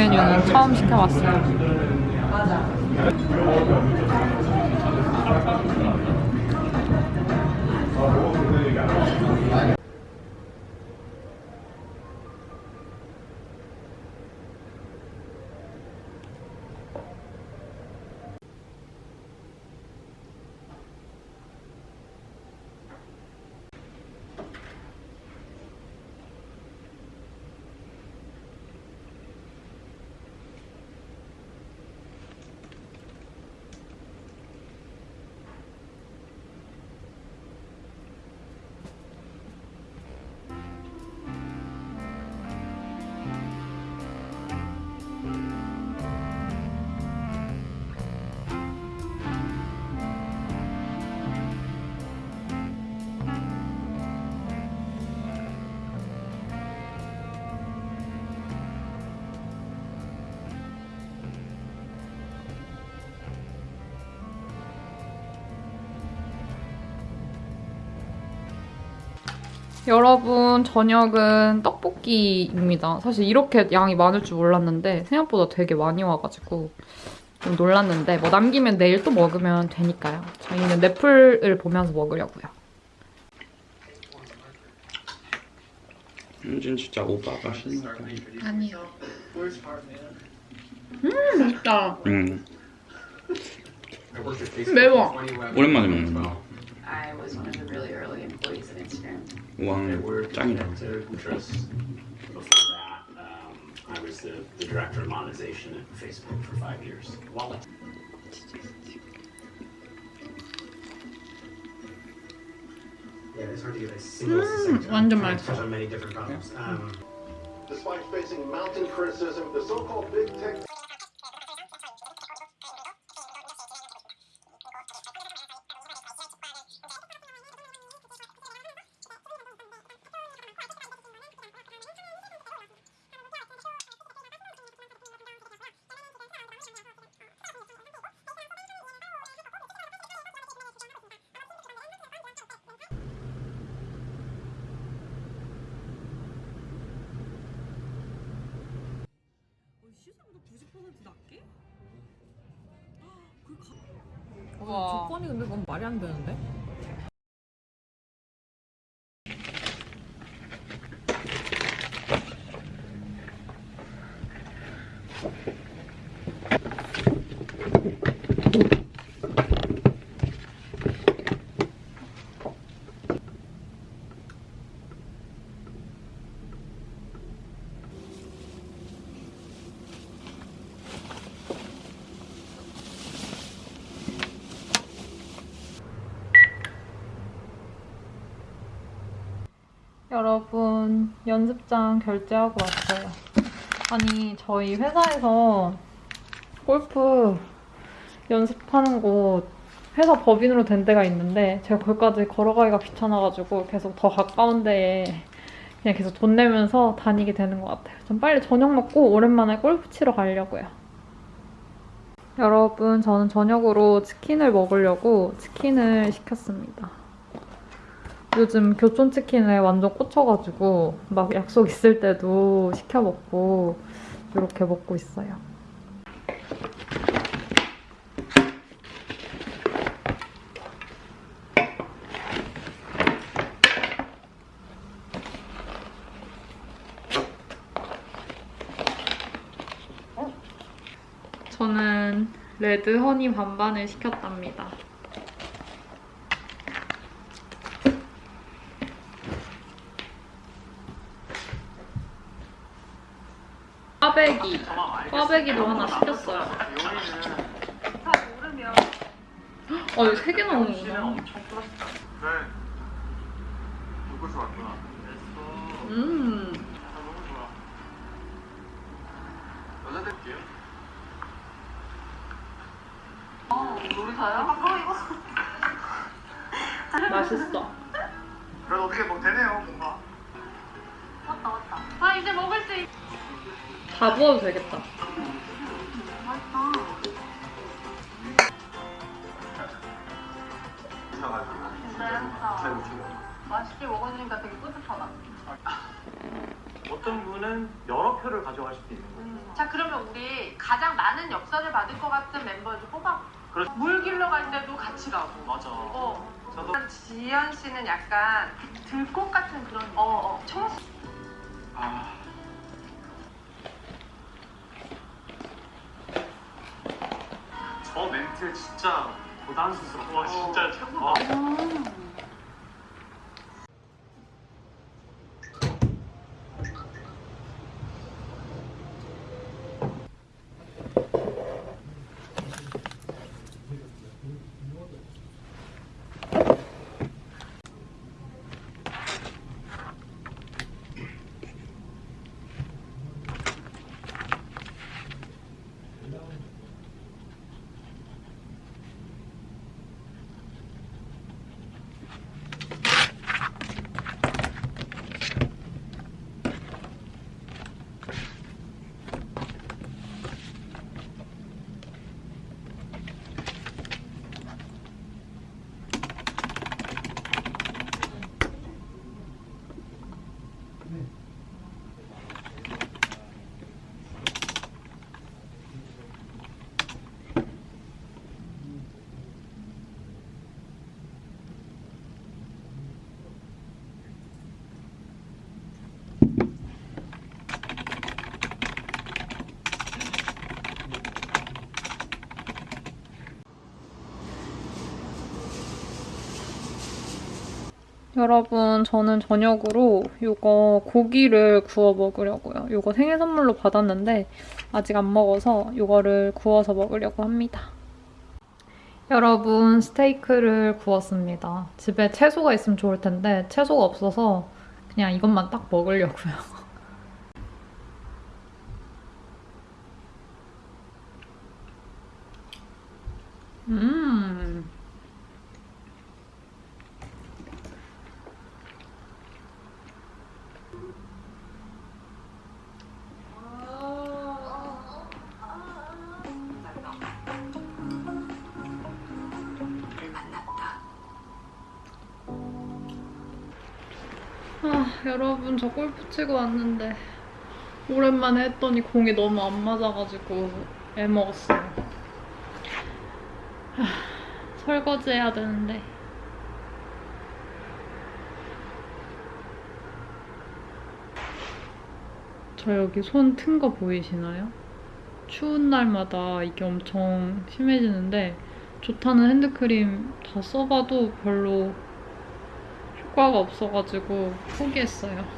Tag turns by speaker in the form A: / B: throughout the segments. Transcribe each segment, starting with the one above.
A: 메뉴는 처음 시켜봤어요. 여러분 저녁은 떡볶이입니다. 사실 이렇게 양이 많을 줄 몰랐는데 생각보다 되게 많이 와가지고 좀 놀랐는데 뭐 남기면 내일 또 먹으면 되니까요. 저희는 넷플을 보면서 먹으려고요.
B: 윤진 진짜 오빠가 신나다.
A: 아니요. 음 맛있다.
B: 응.
A: 매워.
B: 오랜만에 먹는다.
C: I was one of the really early employees at Instagram.
B: long we're talking to
D: her. Before that, um, I was the, the, director of monetization at Facebook for five years. Wallet.
E: Yeah, it's hard to get a single
A: mm, Wonderful.
E: on many different problems. Yeah. Um,
F: Despite facing mounting criticism, the so-called big tech...
A: 와.
G: 조건이 근데 그건 말이 안 되는데?
A: 여러분 연습장 결제하고 왔어요. 아니 저희 회사에서 골프 연습하는 곳 회사 법인으로 된 데가 있는데 제가 거기까지 걸어가기가 귀찮아가지고 계속 더 가까운 데에 그냥 계속 돈 내면서 다니게 되는 것 같아요. 좀 빨리 저녁 먹고 오랜만에 골프 치러 가려고요. 여러분 저는 저녁으로 치킨을 먹으려고 치킨을 시켰습니다. 요즘 교촌치킨에 완전 꽂혀가지고 막 약속 있을 때도 시켜 먹고 이렇게 먹고 있어요. 저는 레드 허니 반반을 시켰답니다. 꽈배기. 꽈배기도 하나 시켰어요. 어, 이거 세개 나오는구나. 음. 맛있어.
F: 그래도 어떻게 뭐 되네요 뭔가
A: 다 부어도 되겠다.
F: 맛있게 먹으니까 되게 뿌듯하다
G: 어떤 분은 여러 표를 가져갈 수도 있는 거예요.
H: 음. 자 그러면 우리 가장 많은 역사를 받을 것 같은 멤버를 뽑아.
G: 그렇-
H: 물 길러 갈 때도 같이 가고.
G: 맞아.
H: 어.
G: 저도
H: 지연 씨는 약간 들꽃 같은 그런. 어, 어. 청.
G: 아. 저 멘트 진짜 고단수스럽고 와 진짜 최고다.
A: 여러분, 저는 저녁으로 이거 고기를 구워 먹으려고요. 이거 생일 선물로 받았는데 아직 안 먹어서 이거를 구워서 먹으려고 합니다. 여러분, 스테이크를 구웠습니다. 집에 채소가 있으면 좋을 텐데 채소가 없어서 그냥 이것만 딱 먹으려고요. 음. 아, 여러분, 저 골프 치고 왔는데, 오랜만에 했더니 공이 너무 안 맞아가지고, 애 먹었어요. 하, 설거지 해야 되는데. 저 여기 손 튼 거 보이시나요? 추운 날마다 이게 엄청 심해지는데, 좋다는 핸드크림 다 써봐도 별로 효과가 없어가지고 포기했어요.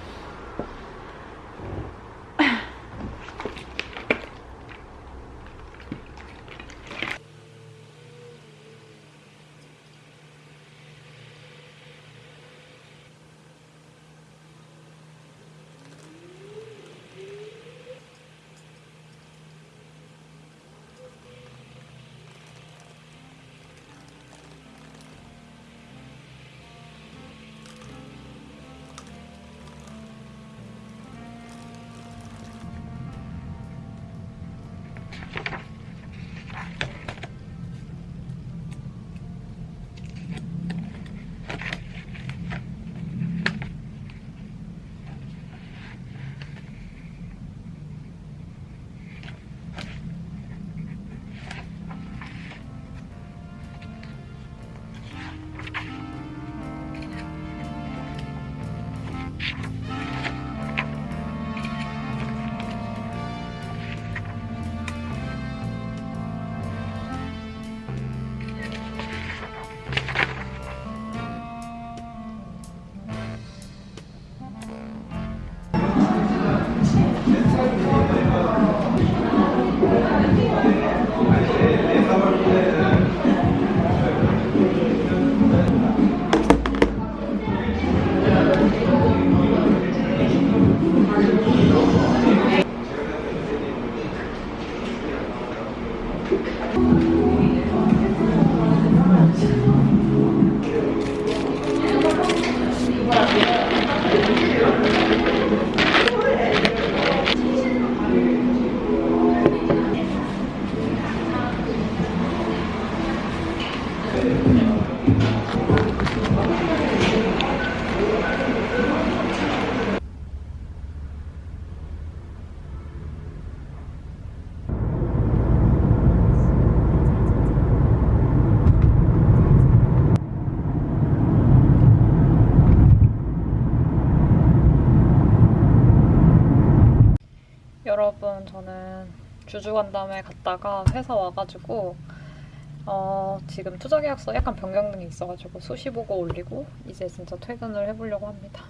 A: 주주 간담회 갔다가 회사 와가지고 어, 지금 투자 계약서 약간 변경 등이 있어가지고 수시 보고 올리고 이제 진짜 퇴근을 해보려고 합니다.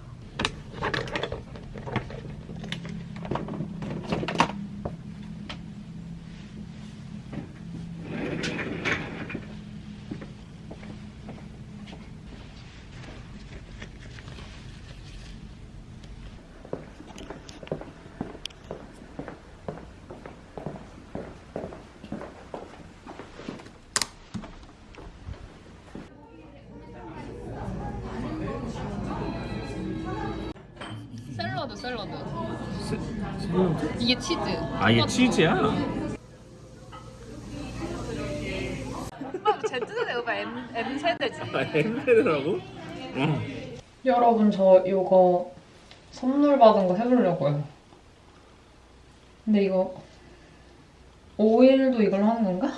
A: 샐러드 샐러드. 이게 치즈.
B: 아 이게 치즈야?
H: Z세대 오빠 M, M 세대지.
B: 햄베드라고? 어.
A: 여러분 저 이거 선물 받은 거 해보려고요. 근데 이거 오일도 이걸 하는 건가?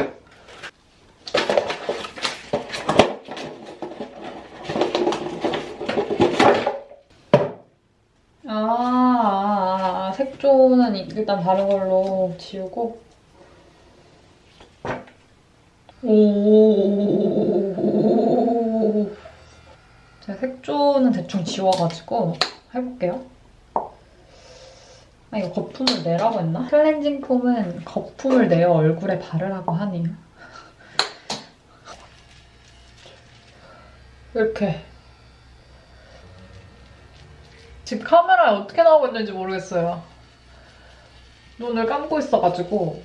A: 아, 아, 아, 색조는 일단 다른 걸로 지우고 오 제가 색조는 대충 지워가지고 해볼게요. 아 이거 거품을 내라고 했나? 클렌징 폼은 거품을 내어 얼굴에 바르라고 하네요. 이렇게 지금 카메라에 어떻게 나오고 있는지 모르겠어요. 눈을 감고 있어가지고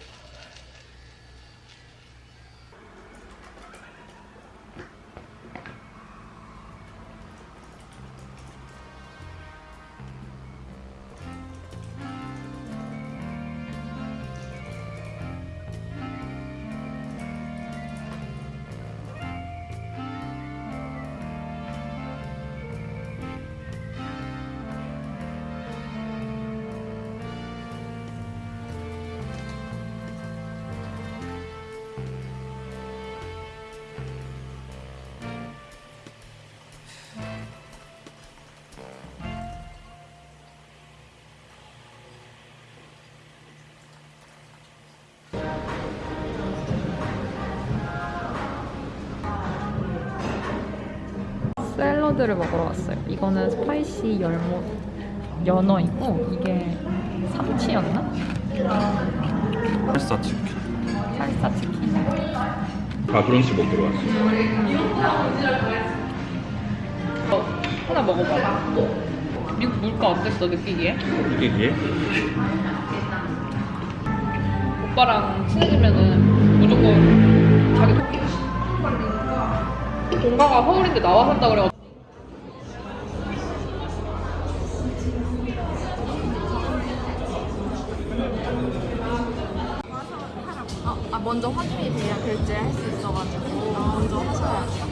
A: 샐러드를 먹으러 왔어요. 이거는 spicy 열무 연어이고 이게 삼치였나?
B: 팔사 치킨.
A: 살사 치킨.
B: 아 브런치 먹으러 왔어.
A: 어, 하나 먹어봐. 이거 물가 어땠어 느끼기에?
B: 이게?
A: 오빠랑 친해지면은 무조건 자기 동가가 서울인데 나와 산다 그래.
H: 아 먼저 확인이 돼야 결제할 수 있어가지고 먼저 하셔야 돼요.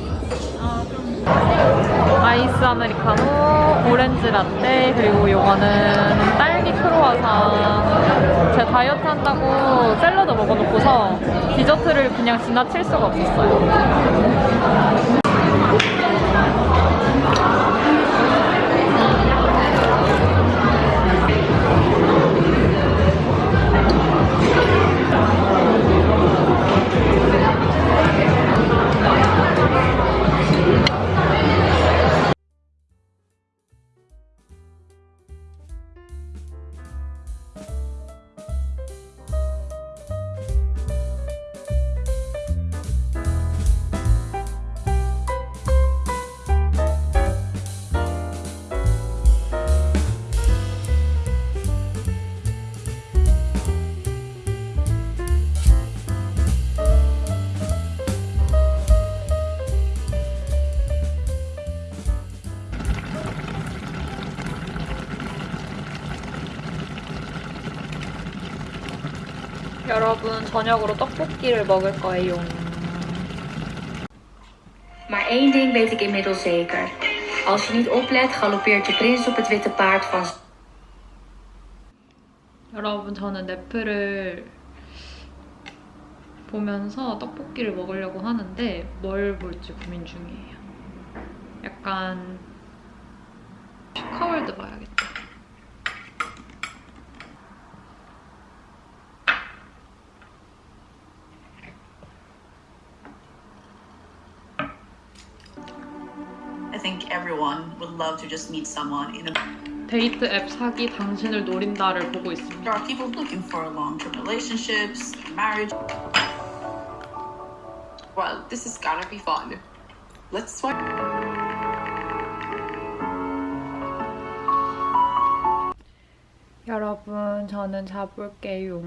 A: 아이스 아메리카노, 오렌지 라떼, 그리고 요거는 딸기 크로와상. 제가 다이어트 한다고 샐러드 먹어놓고서 디저트를 그냥 지나칠 수가 없었어요. 여러분 저녁으로 떡볶이를 먹을 거예요.
I: Maar één ding weet ik inmiddels zeker. Als je niet oplet, galoppeert je prins op het witte paard van
A: 여러분 저는 넷플을 보면서 떡볶이를 먹으려고 하는데 뭘 볼지 고민 중이에요. 약간 슈카월드 봐야겠다.
J: love to just meet someone in a
A: 데이트 앱 사기 당신을 노린다를 보고 있습니다.
J: There are people looking for long-term relationships, marriage.
K: Well, this is gonna be fun. Let's swipe.
A: 여러분, 저는 자볼게요.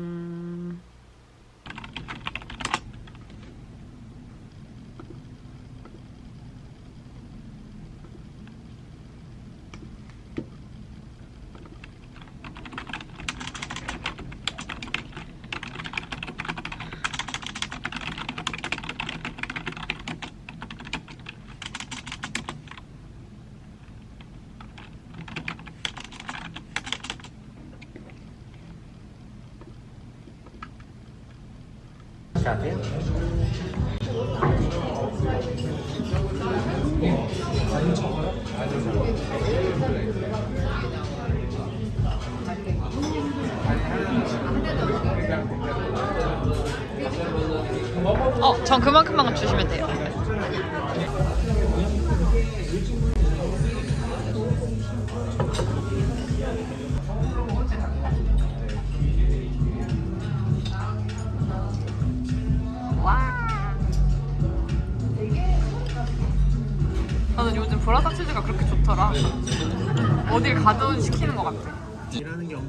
A: 어, 전 그만큼만 주시면 돼요.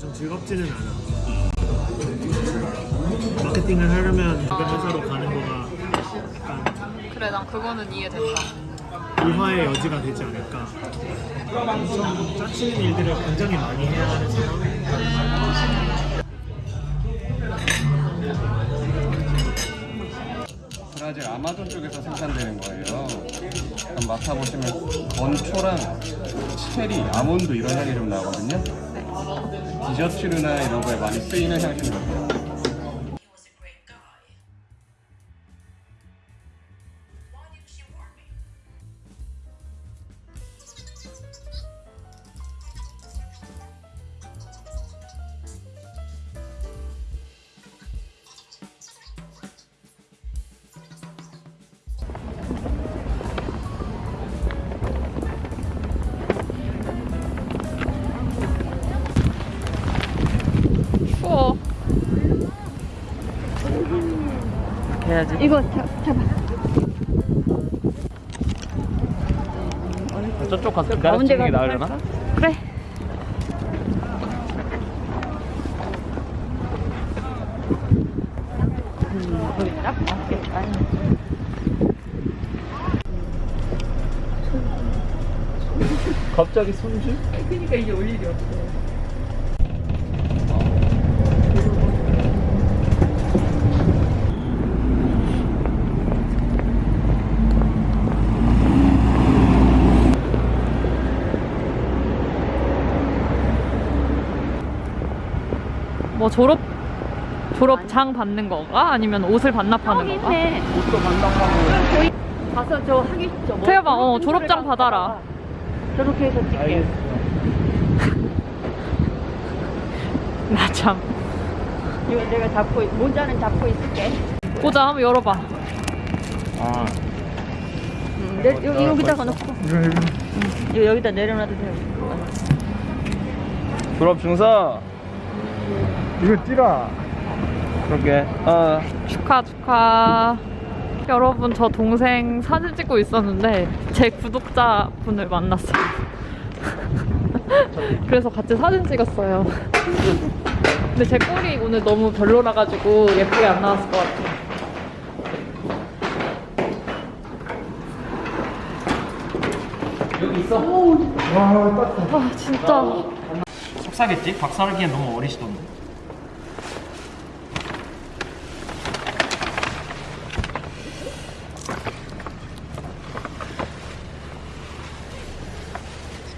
E: 엄청 즐겁지는 않아. 마케팅을 하려면 주변 회사로 가는 거가 약간
A: 그래, 난 그거는 이해된다.
E: 일화의 여지가 되지 않을까. 엄청 짜치는 일들을 굉장히 많이 해야 하는 상황.
L: 브라질 아마존 쪽에서 생산되는 거예요. 맡아보시면 건초랑 체리, 아몬드 이런 향이 좀 나거든요. 디저트류나 이런 거에 많이 쓰이는 향신료예요.
M: 저쪽 가서 기다려 찍는 게 나으려나?
A: 그래.
M: 갑자기 손주?
A: 뭐 졸업 졸업장 받는 건가? 아니면 옷을 반납하는 건가?
L: 옷도 반납하고
K: 가서 저 하기 저 뭐,
A: 태엽아, 어 졸업장 받아라.
K: 저렇게 해서 찍게.
A: 나 참.
K: 이거 내가 잡고 있- 모자는 잡고 있을게.
A: 보자, 한번 열어봐.
M: 아
K: 음, 내, 여기 여기다가 놓고. 응, 이거 여기다 내려놔도 돼요.
L: 졸업 증서
E: 이거 찌라.
L: 그렇게 어
A: 축하 축하. 여러분 저 동생 사진 찍고 있었는데 제 구독자분을 만났어요. 그래서 같이 사진 찍었어요. 근데 제 꼴이 오늘 너무 별로라 가지고 예쁘게 안 나왔을 것 같아요.
M: 여기 있어?
A: 아 진짜
M: 속사겠지? 박사르기엔 너무 어리시던데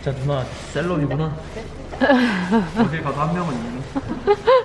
M: 진짜 누나 셀럽이구나. 어딜 가도 한 명은 있네